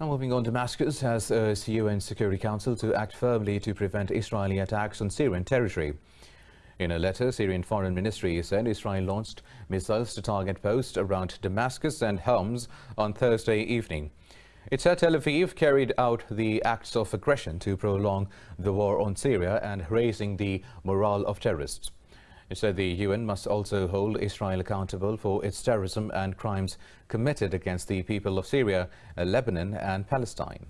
Now moving on, Damascus has urged uh, UN Security Council to act firmly to prevent Israeli attacks on Syrian territory. In a letter, Syrian Foreign Ministry said Israel launched missiles to target posts around Damascus and Homs on Thursday evening. It said Tel Aviv carried out the acts of aggression to prolong the war on Syria and raising the morale of terrorists. It said the UN must also hold Israel accountable for its terrorism and crimes committed against the people of Syria, uh, Lebanon and Palestine.